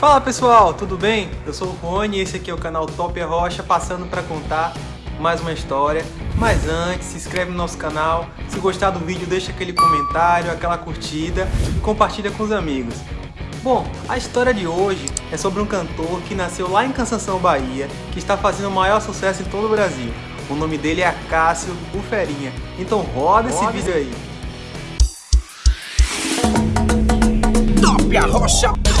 Fala pessoal, tudo bem? Eu sou o Rony e esse aqui é o canal Top Rocha, passando para contar mais uma história. Mas antes, se inscreve no nosso canal, se gostar do vídeo deixa aquele comentário, aquela curtida e compartilha com os amigos. Bom, a história de hoje é sobre um cantor que nasceu lá em Cansanção, Bahia, que está fazendo o maior sucesso em todo o Brasil. O nome dele é Acácio Buferinha. Então roda, roda esse vídeo aí. Top Rocha!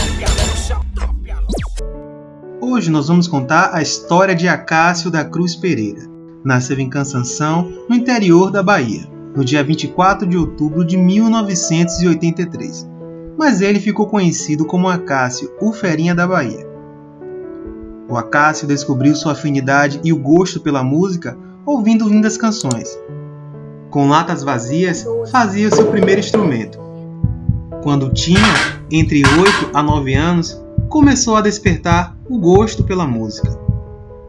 Hoje nós vamos contar a história de Acácio da Cruz Pereira. Nasceu em Cansanção, no interior da Bahia, no dia 24 de outubro de 1983. Mas ele ficou conhecido como Acácio, o Ferinha da Bahia. O Acácio descobriu sua afinidade e o gosto pela música ouvindo lindas canções. Com latas vazias, fazia seu primeiro instrumento. Quando tinha entre 8 a 9 anos, começou a despertar o gosto pela música.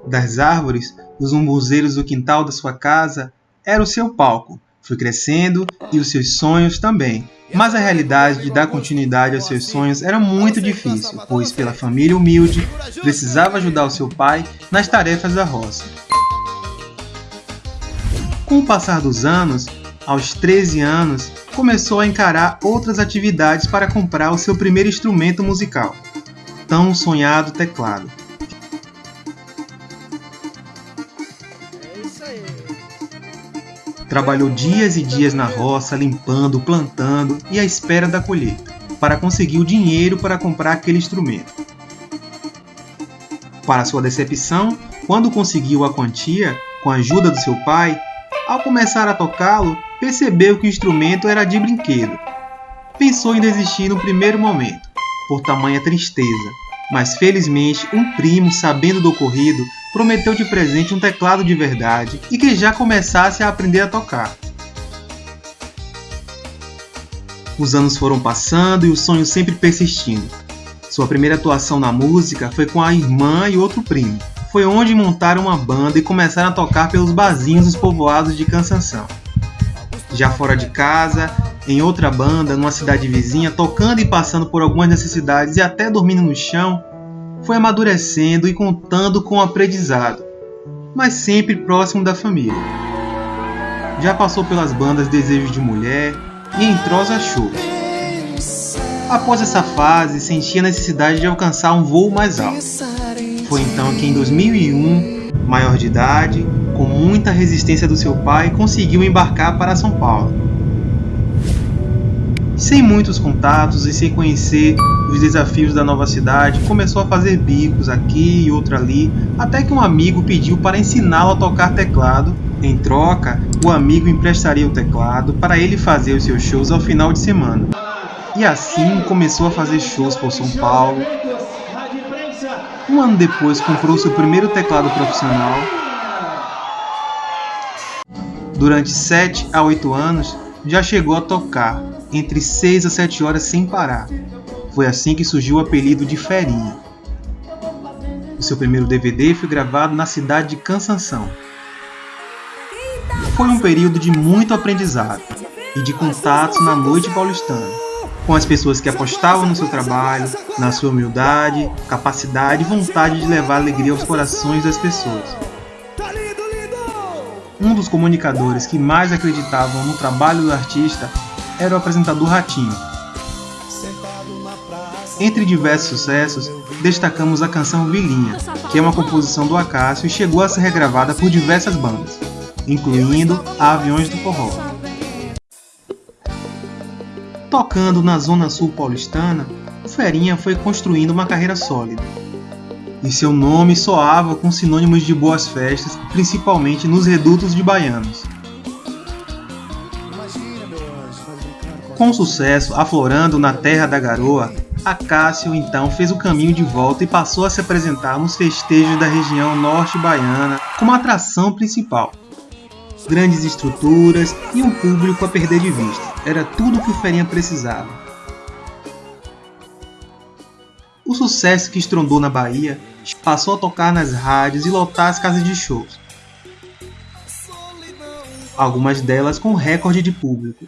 Das árvores, os umbuzeiros do quintal da sua casa era o seu palco. Foi crescendo e os seus sonhos também. Mas a realidade de dar continuidade aos seus sonhos era muito difícil, pois pela família humilde, precisava ajudar o seu pai nas tarefas da roça. Com o passar dos anos, aos 13 anos, começou a encarar outras atividades para comprar o seu primeiro instrumento musical tão sonhado teclado. Trabalhou dias e dias na roça, limpando, plantando e à espera da colheita, para conseguir o dinheiro para comprar aquele instrumento. Para sua decepção, quando conseguiu a quantia, com a ajuda do seu pai, ao começar a tocá-lo, percebeu que o instrumento era de brinquedo. Pensou em desistir no primeiro momento, por tamanha tristeza, mas felizmente um primo, sabendo do ocorrido, prometeu de presente um teclado de verdade e que já começasse a aprender a tocar. Os anos foram passando e o sonho sempre persistindo. Sua primeira atuação na música foi com a irmã e outro primo. Foi onde montaram uma banda e começaram a tocar pelos barzinhos dos povoados de Cansanção. Já fora de casa, em outra banda, numa cidade vizinha, tocando e passando por algumas necessidades e até dormindo no chão, foi amadurecendo e contando com o aprendizado, mas sempre próximo da família. Já passou pelas bandas Desejos de Mulher e Entrosa Show. Após essa fase, sentia a necessidade de alcançar um voo mais alto. Foi então que em 2001, maior de idade, com muita resistência do seu pai, conseguiu embarcar para São Paulo sem muitos contatos e sem conhecer os desafios da nova cidade, começou a fazer bicos aqui e outro ali, até que um amigo pediu para ensiná-lo a tocar teclado. Em troca, o amigo emprestaria o teclado para ele fazer os seus shows ao final de semana. E assim começou a fazer shows por São Paulo. Um ano depois comprou seu primeiro teclado profissional. Durante 7 a 8 anos, já chegou a tocar entre 6 a 7 horas sem parar. Foi assim que surgiu o apelido de Ferinha. O seu primeiro DVD foi gravado na cidade de Cansanção. Foi um período de muito aprendizado e de contatos na noite paulistana, com as pessoas que apostavam no seu trabalho, na sua humildade, capacidade e vontade de levar alegria aos corações das pessoas. Um dos comunicadores que mais acreditavam no trabalho do artista era o apresentador Ratinho. Entre diversos sucessos, destacamos a canção Vilinha, que é uma composição do Acácio e chegou a ser regravada por diversas bandas, incluindo a Aviões do Forró. Tocando na zona sul paulistana, o Ferinha foi construindo uma carreira sólida. E seu nome soava com sinônimos de boas festas, principalmente nos redutos de baianos. Com sucesso aflorando na terra da garoa, Acácio então fez o caminho de volta e passou a se apresentar nos festejos da região norte baiana como atração principal. Grandes estruturas e um público a perder de vista, era tudo que o Ferinha precisava. O sucesso que estrondou na Bahia passou a tocar nas rádios e lotar as casas de shows. Algumas delas com recorde de público,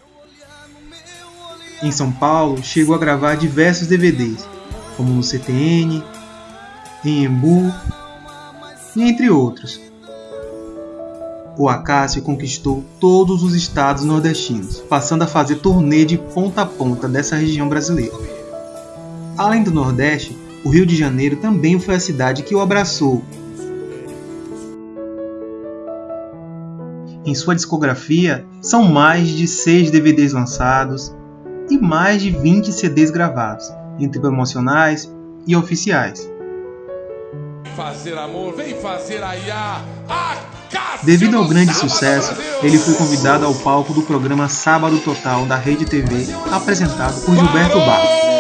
em São Paulo, chegou a gravar diversos DVDs, como no CTN, em Embu e entre outros. O Acácio conquistou todos os estados nordestinos, passando a fazer turnê de ponta a ponta dessa região brasileira. Além do Nordeste, o Rio de Janeiro também foi a cidade que o abraçou. Em sua discografia, são mais de 6 DVDs lançados e mais de 20 CDs gravados, entre promocionais e oficiais. Amor, aiá, Devido ao grande sucesso, ele foi convidado ao palco do programa Sábado Total da Rede TV, apresentado por Gilberto Barros.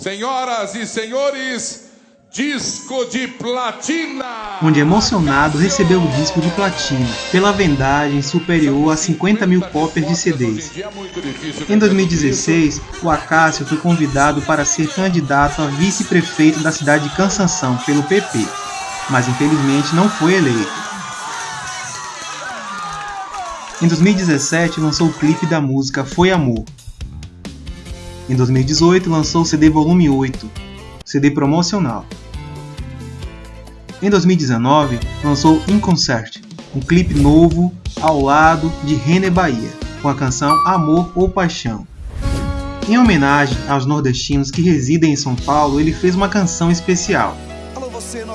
Senhoras e senhores, disco de platina! Onde emocionado recebeu o disco de platina, pela vendagem superior a 50 mil cópias de CDs. Em 2016, o Acácio foi convidado para ser candidato a vice-prefeito da cidade de Cansanção pelo PP, mas infelizmente não foi eleito. Em 2017, lançou o clipe da música Foi Amor. Em 2018, lançou o CD Volume 8, CD promocional. Em 2019, lançou In Concert, um clipe novo ao lado de René Bahia, com a canção Amor ou Paixão. Em homenagem aos nordestinos que residem em São Paulo, ele fez uma canção especial.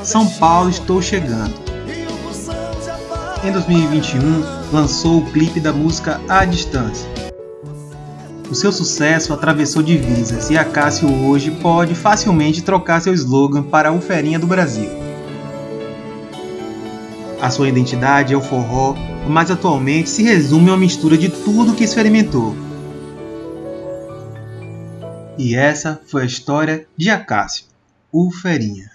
São Paulo Estou Chegando. Em 2021, lançou o clipe da música A Distância. O seu sucesso atravessou divisas e a Cássio hoje pode facilmente trocar seu slogan para a Uferinha do Brasil. A sua identidade é o forró, mas atualmente se resume a uma mistura de tudo que experimentou. E essa foi a história de Acácio, o Ferinha.